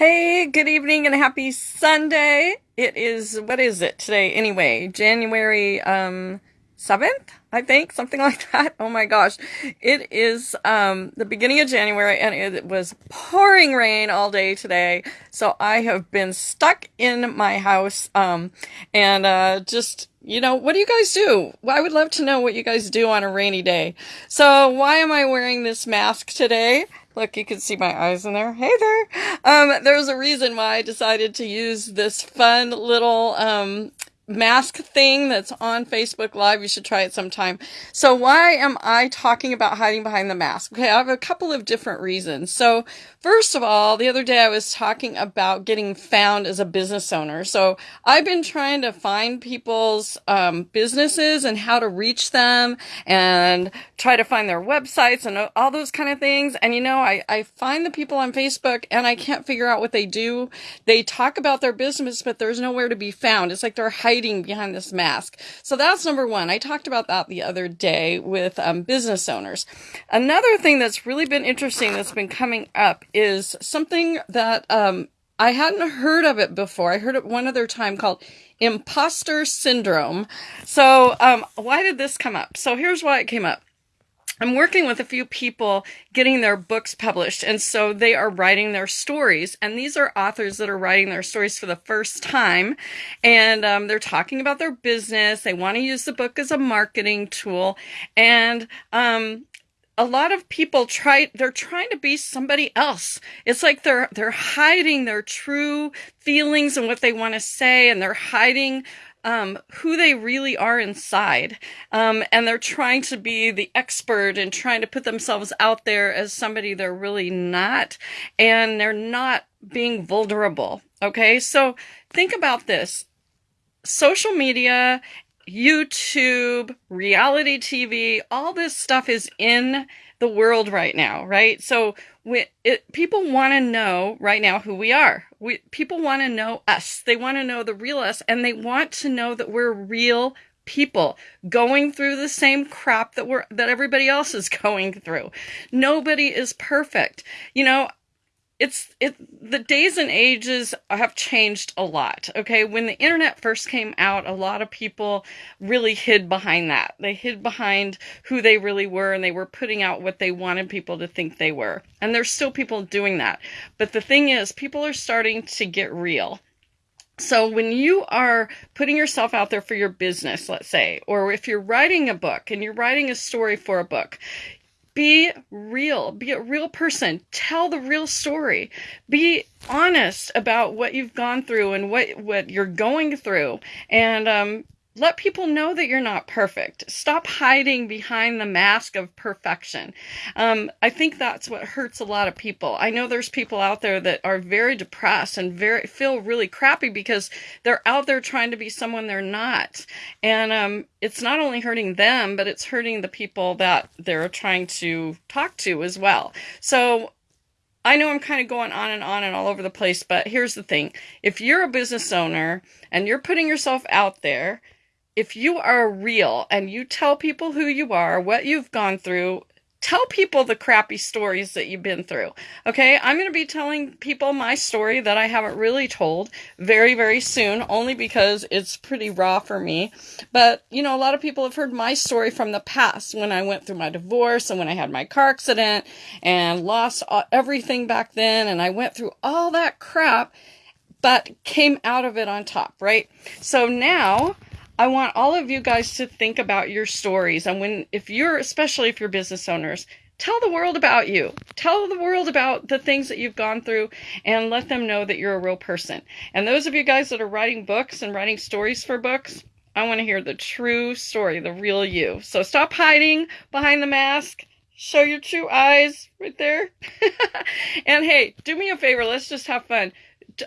Hey, good evening and happy Sunday. It is, what is it today? Anyway, January, um, 7th, I think, something like that. Oh my gosh. It is, um, the beginning of January and it was pouring rain all day today. So I have been stuck in my house, um, and, uh, just, you know, what do you guys do? I would love to know what you guys do on a rainy day. So why am I wearing this mask today? Look, you can see my eyes in there. Hey there. Um, there's a reason why I decided to use this fun little, um, mask thing that's on Facebook Live. You should try it sometime. So why am I talking about hiding behind the mask? Okay, I have a couple of different reasons. So first of all, the other day I was talking about getting found as a business owner. So I've been trying to find people's um, businesses and how to reach them and try to find their websites and all those kind of things. And you know, I, I find the people on Facebook and I can't figure out what they do. They talk about their business, but there's nowhere to be found. It's like they're hiding hiding behind this mask. So that's number one. I talked about that the other day with um, business owners. Another thing that's really been interesting that's been coming up is something that um, I hadn't heard of it before. I heard it one other time called imposter syndrome. So, um, why did this come up? So, here's why it came up. I'm working with a few people getting their books published. And so they are writing their stories. And these are authors that are writing their stories for the first time. And um, they're talking about their business. They want to use the book as a marketing tool. And um, a lot of people try they're trying to be somebody else it's like they're they're hiding their true feelings and what they want to say and they're hiding um, who they really are inside. Um, and they're trying to be the expert and trying to put themselves out there as somebody they're really not. And they're not being vulnerable. Okay. So think about this social media, YouTube, reality TV, all this stuff is in the world right now, right? So we, it, people want to know right now who we are. We, people want to know us. They want to know the real us and they want to know that we're real people going through the same crap that we're, that everybody else is going through. Nobody is perfect. You know, it's it the days and ages have changed a lot okay? When the internet first came out a lot of people really hid behind that. They hid behind who they really were and they were putting out what they wanted people to think they were. And there's still people doing that. But the thing is people are starting to get real. So when you are putting yourself out there for your business, let's say, or if you're writing a book and you're writing a story for a book, be real. Be a real person. Tell the real story. Be honest about what you've gone through and what what you're going through. And um, let people know that you're not perfect. Stop hiding behind the mask of perfection. Um, I think that's what hurts a lot of people. I know there's people out there that are very depressed and very feel really crappy because they're out there trying to be someone they're not, and um, it's not only hurting them, but it's hurting the people that they're trying to talk to as well. So I know I'm kind of going on and on and all over the place, but here's the thing. If you're a business owner and you're putting yourself out there, if you are real and you tell people who you are, what you've gone through, tell people the crappy stories that you've been through. Okay, I'm going to be telling people my story that I haven't really told very, very soon, only because it's pretty raw for me. But, you know, a lot of people have heard my story from the past when I went through my divorce and when I had my car accident and lost everything back then. And I went through all that crap, but came out of it on top, right? So now I want all of you guys to think about your stories. And when, if you're, especially if you're business owners, tell the world about you. Tell the world about the things that you've gone through and let them know that you're a real person. And those of you guys that are writing books and writing stories for books, I want to hear the true story, the real you. So stop hiding behind the mask. Show your true eyes right there. and hey, do me a favor. Let's just have fun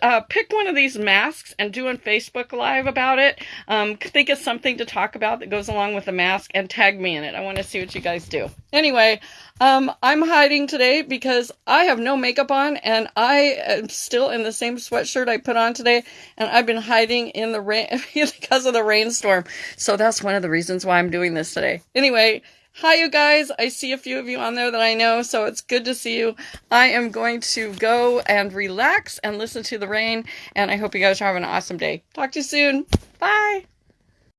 uh, pick one of these masks and do a Facebook Live about it. Um, think of something to talk about that goes along with the mask and tag me in it. I want to see what you guys do. Anyway, um, I'm hiding today because I have no makeup on and I am still in the same sweatshirt I put on today and I've been hiding in the rain because of the rainstorm. So that's one of the reasons why I'm doing this today. Anyway, Hi, you guys. I see a few of you on there that I know, so it's good to see you. I am going to go and relax and listen to the rain, and I hope you guys are having an awesome day. Talk to you soon. Bye.